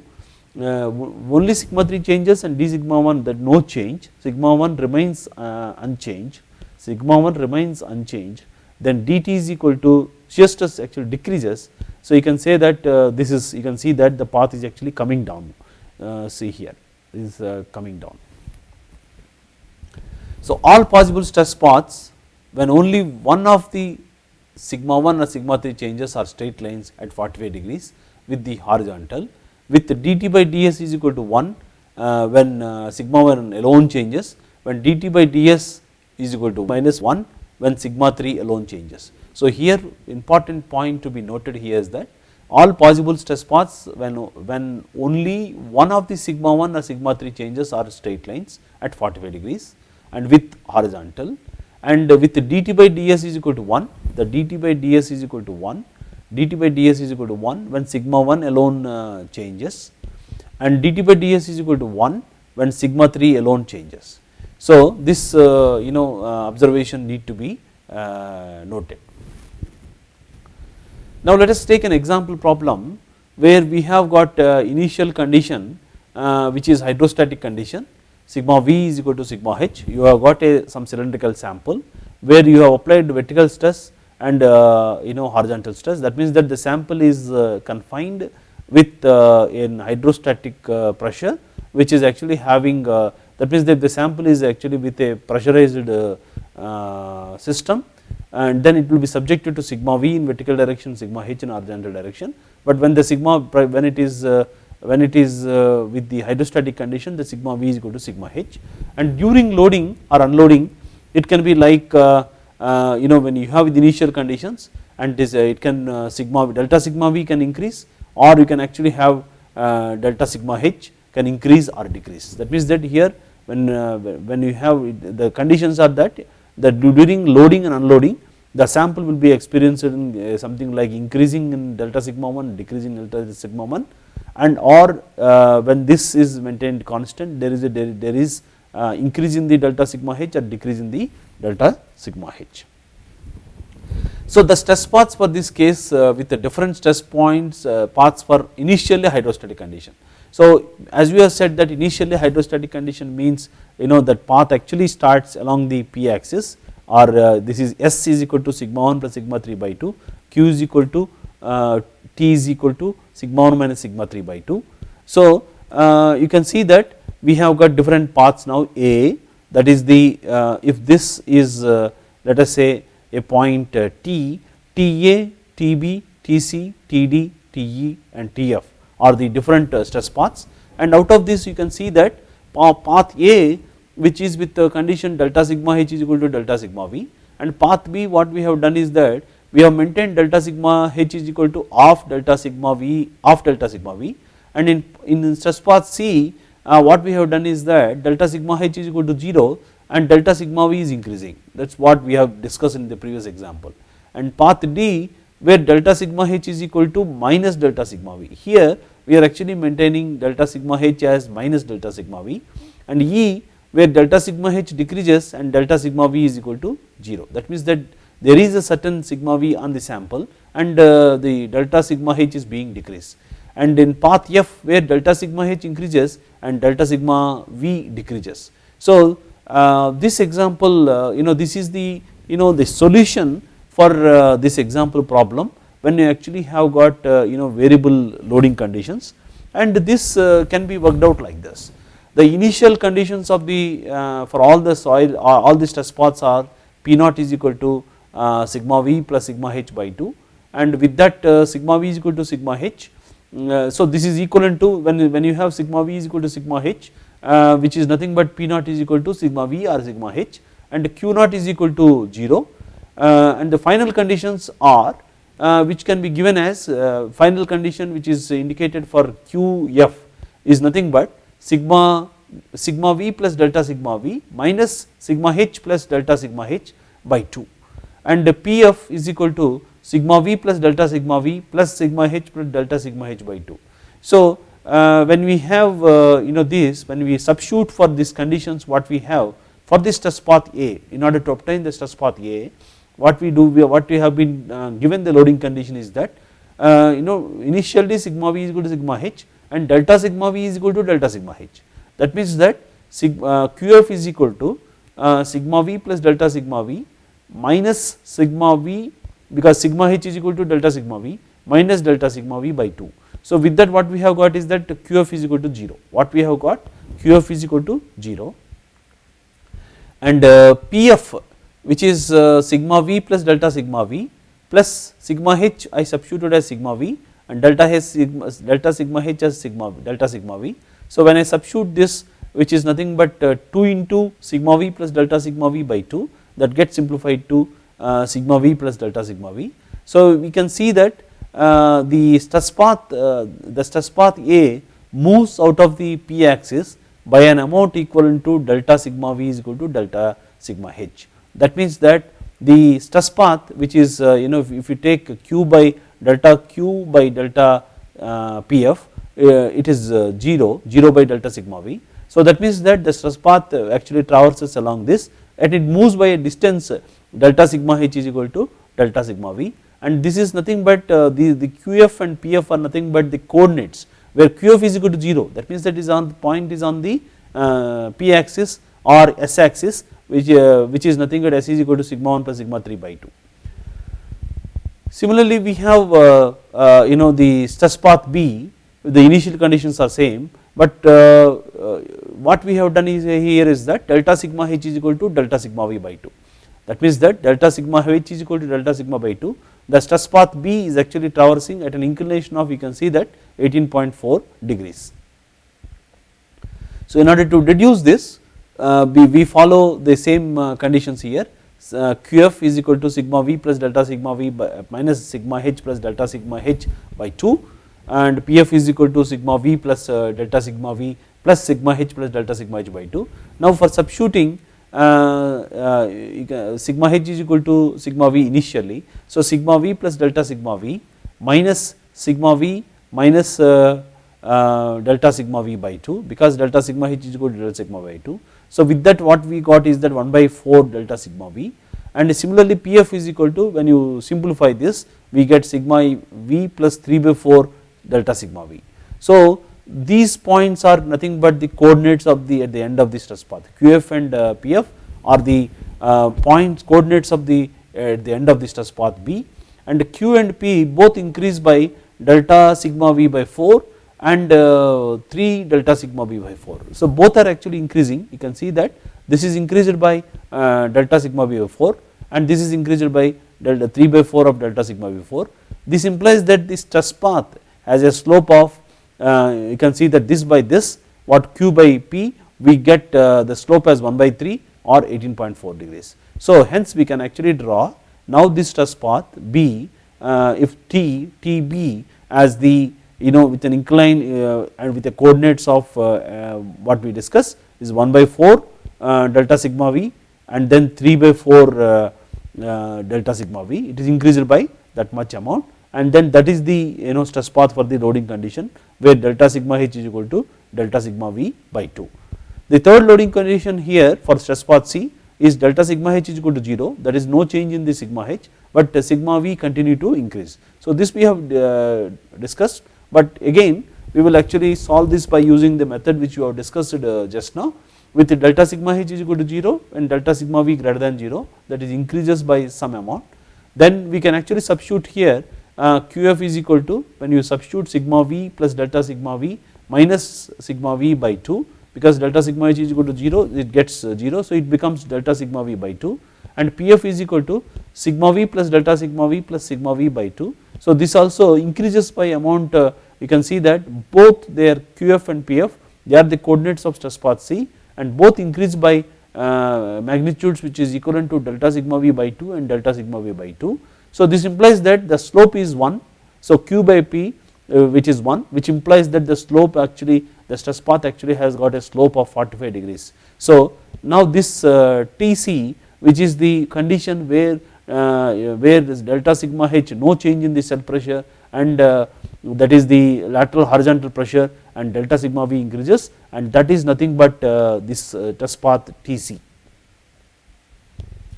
only sigma 3 changes and d sigma 1 that no change. Sigma 1 remains uh, unchanged. Sigma 1 remains unchanged. Then dt is equal to shear stress actually decreases. So you can say that uh, this is you can see that the path is actually coming down. Uh, see here is uh, coming down. So all possible stress paths when only one of the sigma 1 or sigma 3 changes are straight lines at 45 degrees with the horizontal with dt by ds is equal to 1 uh, when uh, sigma 1 alone changes when dt by ds is equal to minus 1 when sigma 3 alone changes. So here important point to be noted here is that all possible stress paths when, when only one of the sigma 1 or sigma 3 changes are straight lines at 45 degrees and with horizontal and with dt by ds is equal to 1 the dt by ds is equal to 1 dt by ds is equal to 1 when sigma 1 alone uh, changes and dt by ds is equal to 1 when sigma 3 alone changes. So this uh, you know uh, observation need to be noted. Now let us take an example problem where we have got initial condition which is hydrostatic condition sigma v is equal to sigma h you have got a some cylindrical sample where you have applied vertical stress and uh, you know horizontal stress. That means that the sample is uh, confined with uh, in hydrostatic pressure which is actually having that means that the sample is actually with a pressurized system and then it will be subjected to sigma v in vertical direction sigma h in horizontal direction. But when the sigma when it is when it is with the hydrostatic condition the sigma v is equal to sigma h. And during loading or unloading it can be like uh, you know when you have the initial conditions and this uh, it can uh, sigma delta sigma v can increase or you can actually have delta sigma h can increase or decrease. That means that here when when you have the conditions are that that during loading and unloading the sample will be experiencing something like increasing in delta sigma 1 decreasing delta sigma 1 and or uh, when this is maintained constant there is a there, there is uh, increase in the delta sigma h or decrease in the delta sigma h. So the stress paths for this case uh, with the different stress points uh, paths for initially hydrostatic condition. So as we have said that initially hydrostatic condition means you know that path actually starts along the p axis or uh, this is S is equal to sigma 1 plus sigma 3 by 2, Q is equal to uh, T is equal to sigma 1 minus sigma 3 by 2. So uh, you can see that we have got different paths now A that is the uh, if this is uh, let us say a point uh, T, TA, TB, TC, TD, TE and TF are the different stress paths. And out of this you can see that path A which is with the condition delta sigma h is equal to delta sigma v. And path B what we have done is that we have maintained delta sigma h is equal to half delta sigma v of delta sigma v. And in, in stress path C uh, what we have done is that delta sigma h is equal to 0 and delta sigma v is increasing. That is what we have discussed in the previous example. And path D where delta sigma h is equal to minus delta sigma v. Here we are actually maintaining delta sigma h as minus delta sigma v. And E where delta sigma h decreases and delta sigma v is equal to 0 that means that there is a certain sigma v on the sample and uh, the delta sigma h is being decreased and in path f where delta sigma h increases and delta sigma v decreases. So uh, this example uh, you know this is the you know the solution for uh, this example problem when you actually have got uh, you know variable loading conditions and this uh, can be worked out like this. The initial conditions of the uh, for all the soil all the stress paths are P naught is equal to sigma v plus sigma h by 2 and with that sigma v is equal to sigma h so this is equivalent to when, when you have sigma v is equal to sigma h uh, which is nothing but p naught is equal to sigma v or sigma h and q naught is equal to 0 uh, and the final conditions are which can be given as final condition which is indicated for qf is nothing but sigma sigma v plus delta sigma v minus sigma h plus delta sigma h by 2 and the pf is equal to sigma v plus delta sigma v plus sigma h plus delta sigma h by 2. So uh, when we have uh, you know this when we substitute for these conditions what we have for this stress path A in order to obtain the stress path A what we do we, what we have been uh, given the loading condition is that uh, you know initially sigma v is equal to sigma h and delta sigma v is equal to delta sigma h that means that sigma uh, qf is equal to uh, sigma v plus delta sigma v minus sigma v because sigma h is equal to delta sigma v minus delta sigma v by 2. So with that what we have got is that qf is equal to 0 what we have got qf is equal to 0 and uh, pf which is uh, sigma v plus delta sigma v plus sigma h I substituted as sigma v and delta h sigma, delta sigma h as sigma delta sigma v. So when I substitute this which is nothing but uh, 2 into sigma v plus delta sigma v by 2 that gets simplified to Uh, sigma v plus delta sigma v. So we can see that uh, the stress path uh, the stress path A moves out of the p axis by an amount equivalent to delta sigma v is equal to delta sigma h. That means that the stress path which is uh, you know if, if you take q by delta q by delta uh, pf it is 0 0 by delta sigma v. So that means that the stress path actually traverses along this and it moves by a distance delta sigma h is equal to delta sigma v. And this is nothing but uh, the, the qf and pf are nothing but the coordinates where qf is equal to 0 that means that is on the point is on the uh, p axis or s axis which, uh, which is nothing but s is equal to sigma 1 plus sigma 3 by 2. Similarly we have uh, uh, you know the stress path b the initial conditions are same but uh, what we have done is here is that delta sigma h is equal to delta sigma v by 2 that means that delta sigma h is equal to delta sigma by 2 the stress path B is actually traversing at an inclination of you can see that 18.4 degrees. So in order to deduce this uh, we, we follow the same uh, conditions here uh, QF is equal to sigma V plus delta sigma V by, minus sigma H plus delta sigma H by 2 and PF is equal to sigma V plus uh, delta sigma V plus sigma H plus delta sigma H by 2. Now for substituting uh, uh, Uh, uh, sigma h is equal to sigma v initially. So sigma v plus delta sigma v minus sigma v minus uh, uh, delta sigma v by 2 because delta sigma h is equal to delta sigma by 2. So with that what we got is that 1 by 4 delta sigma v and similarly pf is equal to when you simplify this we get sigma v plus 3 by 4 delta sigma v. So these points are nothing but the coordinates of the at the end of the stress path qf and uh, pf are the uh, points coordinates of the at the end of the stress path B and Q and P both increase by delta sigma V by 4 and uh, 3 delta sigma V by 4. So both are actually increasing you can see that this is increased by delta sigma V by 4 and this is increased by delta 3 by 4 of delta sigma V 4. This implies that this stress path has a slope of you can see that this by this what q by p we get uh, the slope as 1 by 3 or 18.4 degrees. So hence we can actually draw now this stress path B uh, if T TB as the you know with an incline uh, and with the coordinates of uh, uh, what we discuss is 1 by 4 uh, delta sigma V and then 3 by 4 delta sigma V it is increased by that much amount and then that is the you know stress path for the loading condition where delta sigma h is equal to delta sigma v by 2. The third loading condition here for stress path C is delta sigma h is equal to 0 there is no change in the sigma h but sigma v continue to increase. So this we have uh, discussed but again we will actually solve this by using the method which we have discussed uh, just now with delta sigma h is equal to 0 and delta sigma v greater than 0 that is increases by some amount then we can actually substitute here uh, qf is equal to when you substitute sigma v plus delta sigma v minus sigma v by 2 because delta sigma h is equal to 0 it gets uh, 0 so it becomes delta sigma v by 2 and pf is equal to sigma v plus delta sigma v plus sigma v by 2. So this also increases by amount uh, you can see that both their qf and pf they are the coordinates of stress path C and both increase by uh, magnitudes which is equivalent to delta sigma v by 2 and delta sigma v by 2 so this implies that the slope is 1 so q by p uh, which is 1 which implies that the slope actually the stress path actually has got a slope of 45 degrees. So now this uh, Tc which is the condition where uh, where this delta sigma h no change in the cell pressure and uh, that is the lateral horizontal pressure and delta sigma v increases and that is nothing but uh, this uh, stress path Tc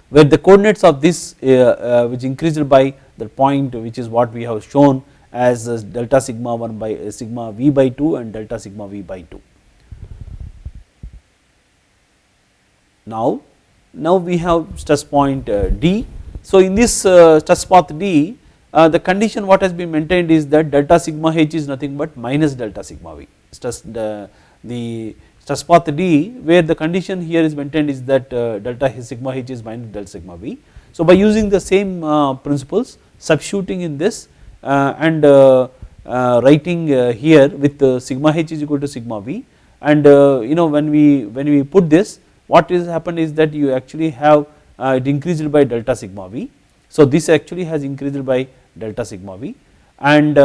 where the coordinates of this uh, uh, which increased by the point which is what we have shown as delta sigma 1 by uh, sigma v by 2 and delta sigma v by 2. Now, now we have stress point D. So in this stress path D the condition what has been maintained is that delta sigma h is nothing but minus delta sigma v stress the, the stress path D where the condition here is maintained is that uh, delta sigma h is minus delta sigma v. So by using the same uh, principles substituting in this uh, and uh, uh, writing uh, here with sigma h is equal to sigma v and you know when we when we put this what is happened is that you actually have it increased by delta sigma v. So this actually has increased by delta sigma v and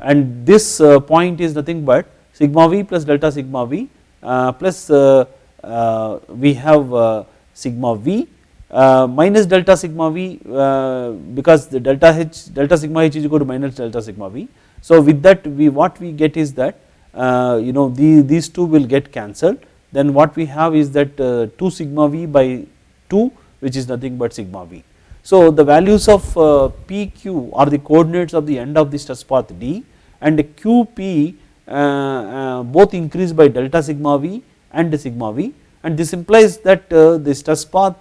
and this point is nothing but sigma v plus delta sigma v plus uh, uh, we have sigma v minus delta sigma v because the delta h delta sigma h is equal to minus delta sigma v. So with that we what we get is that you know the, these two will get cancelled then what we have is that 2 sigma v by 2 which is nothing but sigma v. So the values of PQ are the coordinates of the end of the stress path D and QP uh, uh, both increase by delta sigma v and sigma v and this implies that uh, the stress path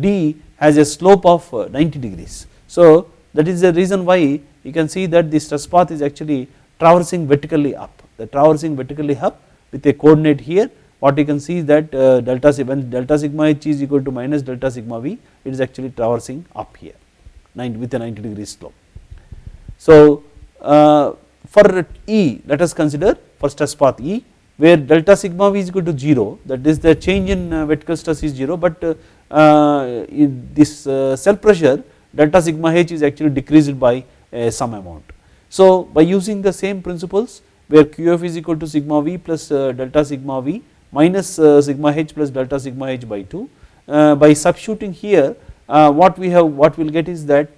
D has a slope of 90 degrees. So that is the reason why you can see that the stress path is actually traversing vertically up the traversing vertically up with a coordinate here what you can see is that uh, delta when delta sigma h is equal to minus delta sigma v it is actually traversing up here 90 with a 90 degree slope. So uh, for E let us consider for stress path E where delta sigma v is equal to 0 that is the change in uh, vertical stress is 0 but uh, uh this uh, cell pressure delta sigma h is actually decreased by uh, some amount. So by using the same principles where qf is equal to sigma v plus delta sigma v minus sigma h plus delta sigma h by 2 by substituting here what we have what we will get is that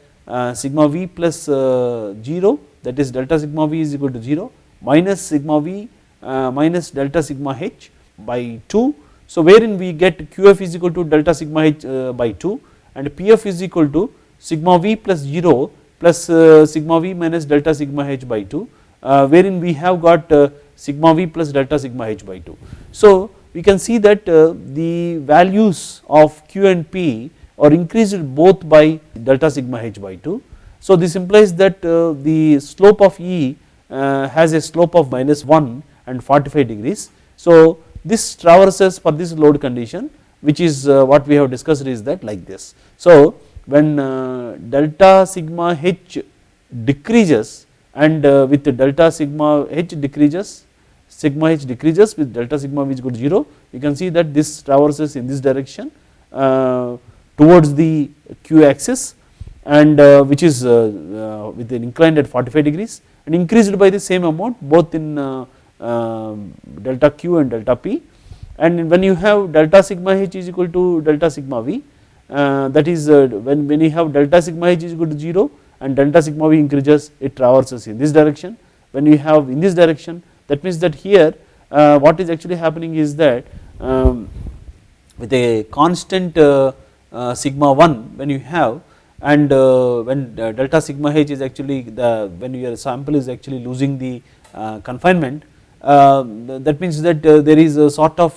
sigma v plus 0 that is delta sigma v is equal to 0 minus sigma v uh, minus delta sigma h by 2. So wherein we get qf is equal to delta sigma h uh, by 2 and pf is equal to sigma v plus 0 plus uh, sigma v minus delta sigma h by 2 uh, wherein we have got uh, sigma v plus delta sigma h by 2. So we can see that uh, the values of Q and P are increased both by delta sigma h by 2. So this implies that uh, the slope of E uh, has a slope of minus 1 and 45 degrees. So this traverses for this load condition which is uh, what we have discussed is that like this. So when delta sigma h decreases and with delta sigma h decreases sigma h decreases with delta sigma which to 0 you can see that this traverses in this direction towards the q axis and uh, which is uh, uh, with an inclined at 45 degrees and increased by the same amount both in um, delta q and delta p. And when you have delta sigma h is equal to delta sigma v that is when, when you have delta sigma h is equal to 0 and delta sigma v increases it traverses in this direction. When you have in this direction that means that here uh, what is actually happening is that um, with a constant uh, uh, sigma 1 when you have and uh, when uh, delta sigma h is actually the when your sample is actually losing the uh, confinement uh, that means that uh, there is a sort of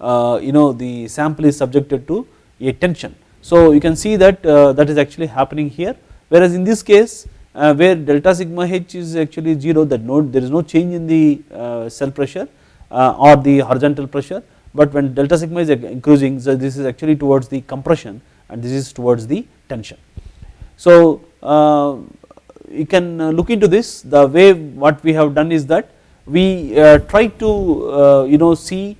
uh, you know the sample is subjected to a tension. So you can see that that is actually happening here whereas in this case where delta sigma h is actually 0 that no there is no change in the cell pressure or the horizontal pressure but when delta sigma is increasing so this is actually towards the compression and this is towards the tension. So uh, you can uh, look into this. The way what we have done is that we uh, try to you know see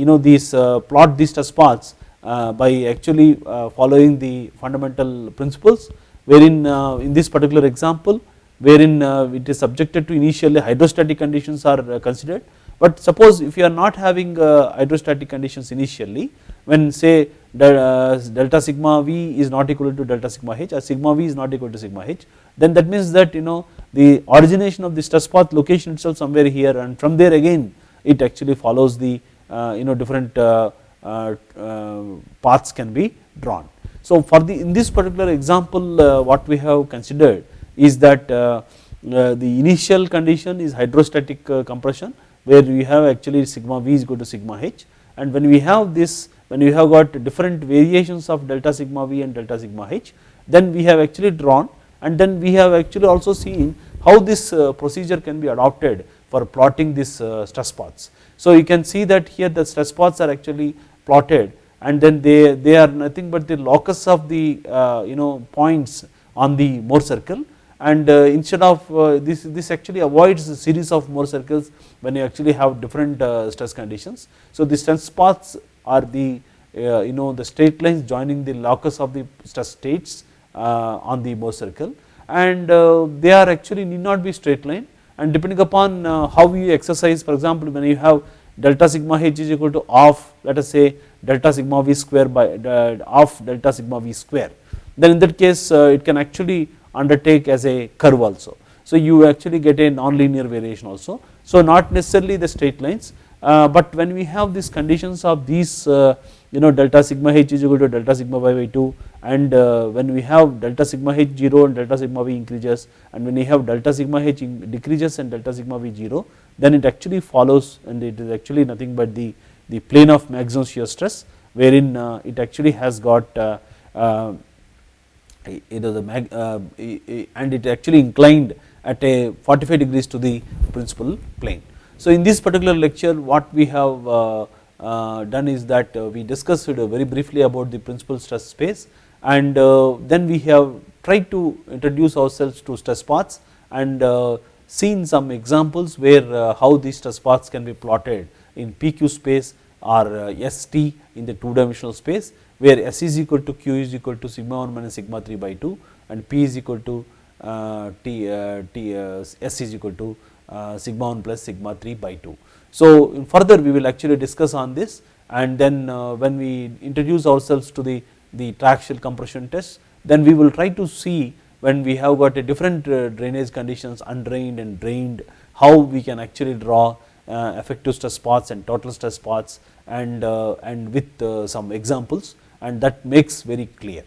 you know these plot these stress paths by actually following the fundamental principles wherein uh, in this particular example wherein uh, it is subjected to initially hydrostatic conditions are uh, considered. But suppose if you are not having hydrostatic conditions initially when say Uh, delta sigma v is not equal to delta sigma h or sigma v is not equal to sigma h then that means that you know the origination of the stress path location itself somewhere here and from there again it actually follows the uh, you know different paths can be drawn. So for the in this particular example uh, what we have considered is that uh, uh, the initial condition is hydrostatic compression where we have actually sigma v is equal to sigma h and when we have this when you have got different variations of delta sigma v and delta sigma h then we have actually drawn and then we have actually also seen how this procedure can be adopted for plotting this stress paths. So you can see that here the stress paths are actually plotted and then they, they are nothing but the locus of the uh, you know points on the Mohr circle and uh, instead of uh, this this actually avoids a series of Mohr circles when you actually have different stress conditions. So the stress paths are the you know the straight lines joining the locus of the stress states on the Mohr circle and they are actually need not be straight line and depending upon how you exercise for example when you have delta sigma h is equal to half let us say delta sigma v square by of delta sigma v square then in that case uh, it can actually undertake as a curve also. So you actually get a non-linear variation also. So not necessarily the straight lines uh, but when we have these conditions of these uh, you know delta sigma h is equal to delta sigma y by 2 and when we have delta sigma h 0 and delta sigma v increases and when we have delta sigma h decreases and delta sigma v 0 then it actually follows and it is actually nothing but the the plane of maximum shear stress wherein uh, it actually has got uh, uh, you know the mag and it actually inclined at a 45 degrees to the principal plane. So in this particular lecture what we have uh, uh, done is that uh, we discussed very briefly about the principal stress space and then we have tried to introduce ourselves to stress paths and seen some examples where how these stress paths can be plotted in PQ space or uh, ST in the two dimensional space where S is equal to Q is equal to sigma 1 minus sigma 3 by 2 and P is equal to uh, T, uh, T uh, S is equal to uh, sigma 1 plus sigma 3 by 2. So further we will actually discuss on this and then uh, when we introduce ourselves to the, the triaxial compression test then we will try to see when we have got a different drainage conditions undrained and drained how we can actually draw uh, effective stress paths and total stress paths and, uh, and with uh, some examples and that makes very clear.